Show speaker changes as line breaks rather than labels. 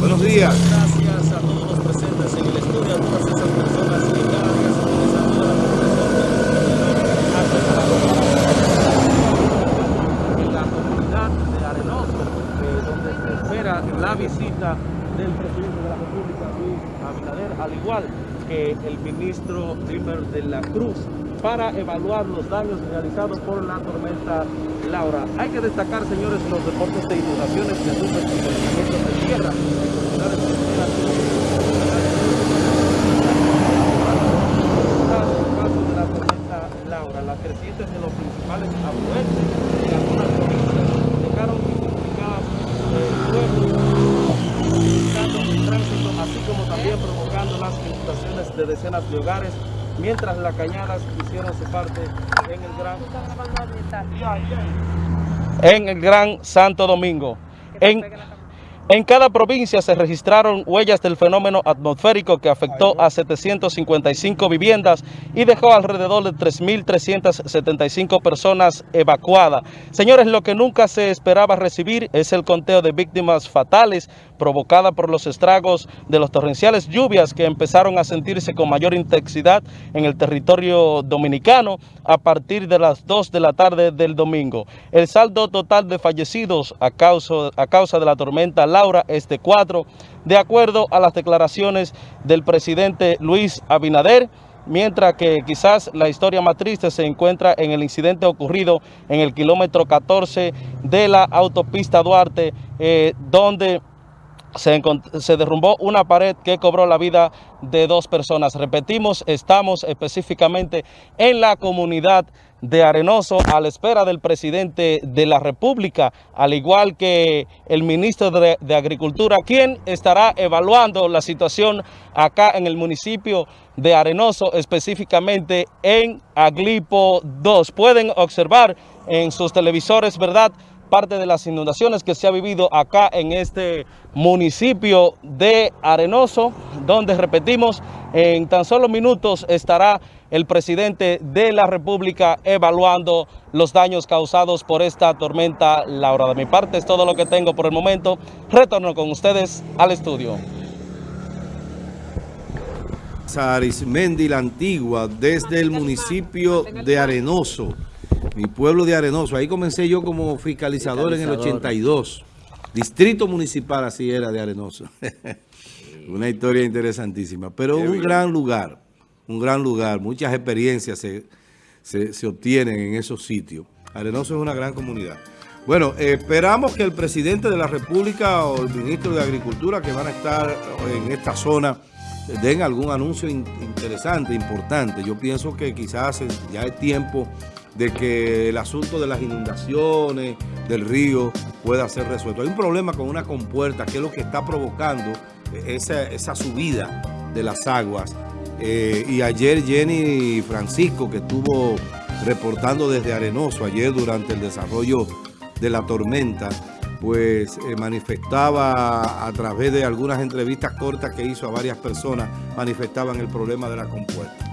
Buenos días.
Gracias a todos los presentes en el estudio, a todas esas personas que cada día se utilizan de la en la comunidad de Arenoso, eh, donde se espera la visita del presidente de la República, Luis Abinader, al igual que el ministro Trimmer de la Cruz, para evaluar los daños realizados por la tormenta Laura. Hay que destacar, señores, los reportes de inundaciones que sufren con de tierra de la tormenta Laura. Las crecientes de los principales afluentes de algunas provincias dejaron incomunicadas pueblos, el tránsito, así como también provocando las inundaciones de decenas de hogares mientras las cañadas hicieron su parte en el Gran, en el Gran Santo Domingo. En, en cada provincia se registraron huellas del fenómeno atmosférico que afectó a 755 viviendas y dejó alrededor de 3.375 personas evacuadas. Señores, lo que nunca se esperaba recibir es el conteo de víctimas fatales provocada por los estragos de los torrenciales lluvias que empezaron a sentirse con mayor intensidad en el territorio dominicano a partir de las 2 de la tarde del domingo. El saldo total de fallecidos a causa, a causa de la tormenta Laura es de 4, de acuerdo a las declaraciones del presidente Luis Abinader, mientras que quizás la historia más triste se encuentra en el incidente ocurrido en el kilómetro 14 de la autopista Duarte, eh, donde se, derrumbó una pared que cobró la vida de dos personas. Repetimos, estamos específicamente en la comunidad de Arenoso a la espera del presidente de la República, al igual que el ministro de, de, Agricultura, quien estará evaluando la situación acá en el municipio de Arenoso, específicamente en Aglipo 2. Pueden observar en sus televisores, ¿verdad?, parte de las inundaciones que se ha vivido acá en este municipio de Arenoso, donde repetimos, en tan solo minutos estará el presidente de la República evaluando los daños causados por esta tormenta Laura. De mi parte es todo lo que tengo por el momento. Retorno con ustedes al estudio.
La Antigua, desde el municipio de Arenoso mi pueblo de Arenoso. Ahí comencé yo como fiscalizador, en el 82. Distrito municipal así era de Arenoso. Una historia interesantísima. Pero un gran lugar, un gran lugar. Muchas experiencias se, se, obtienen en esos sitios. Arenoso es una gran comunidad. Bueno, esperamos que el presidente de la República o el ministro de Agricultura que van a estar en esta zona den algún anuncio interesante, importante. Yo pienso que quizás ya es tiempo de que el asunto de las inundaciones del río pueda ser resuelto. Hay un problema con una compuerta que es lo que está provocando esa, esa subida de las aguas. Eh, y ayer Jenny Francisco, que estuvo reportando desde Arenoso, ayer durante el desarrollo de la tormenta, pues eh, manifestaba a través de algunas entrevistas cortas que hizo a varias personas, manifestaban el problema de la compuerta.